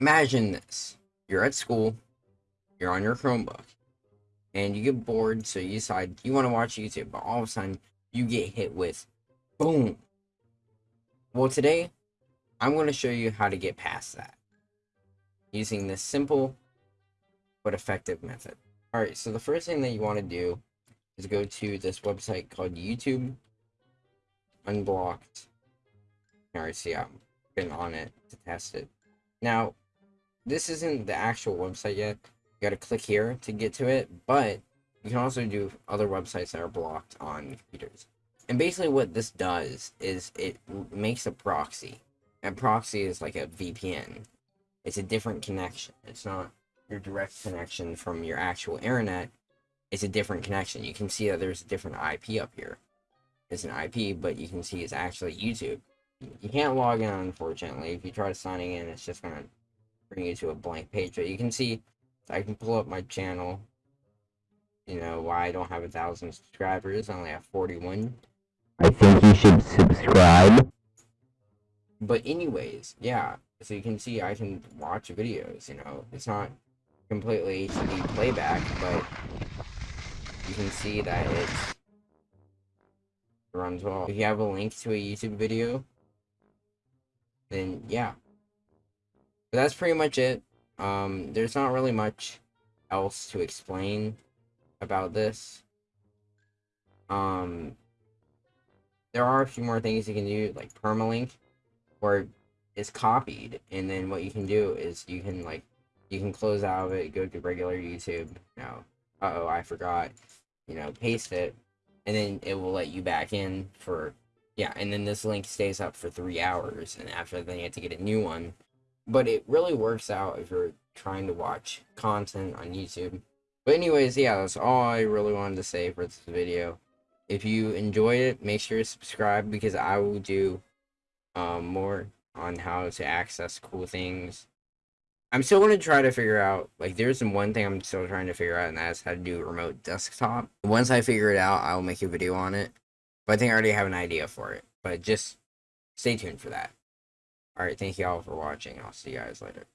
imagine this. You're at school, you're on your Chromebook, and you get bored, so you decide you want to watch YouTube, but all of a sudden you get hit with boom. Well, today I'm going to show you how to get past that using this simple but effective method. Alright, so the first thing that you want to do is go to this website called YouTube Unblocked. Alright, see, I've been on it to test it. Now, this isn't the actual website yet. You gotta click here to get to it, but you can also do other websites that are blocked on computers. And basically what this does is it makes a proxy. And proxy is like a VPN. It's a different connection. It's not your direct connection from your actual internet. It's a different connection. You can see that there's a different IP up here. It's an IP, but you can see it's actually YouTube. You can't log in, unfortunately. If you try signing in, it's just going to bring you to a blank page. But you can see, I can pull up my channel. You know, why I don't have a thousand subscribers. I only have 41. I think you should subscribe. But anyways, yeah. So you can see I can watch videos, you know. It's not completely HD playback, but you can see that it runs well. If you have a link to a YouTube video, then yeah. That's pretty much it. Um, there's not really much else to explain about this. Um, there are a few more things you can do, like permalink, where it's copied, and then what you can do is you can like you can close out of it, go to regular YouTube. Now, uh oh, I forgot. You know, paste it, and then it will let you back in for yeah. And then this link stays up for three hours, and after then you have to get a new one. But it really works out if you're trying to watch content on YouTube. But anyways, yeah, that's all I really wanted to say for this video. If you enjoyed it, make sure to subscribe because I will do um, more on how to access cool things I'm still going to try to figure out, like, there's one thing I'm still trying to figure out, and that's how to do remote desktop. Once I figure it out, I'll make a video on it. But I think I already have an idea for it. But just stay tuned for that. Alright, thank you all for watching. I'll see you guys later.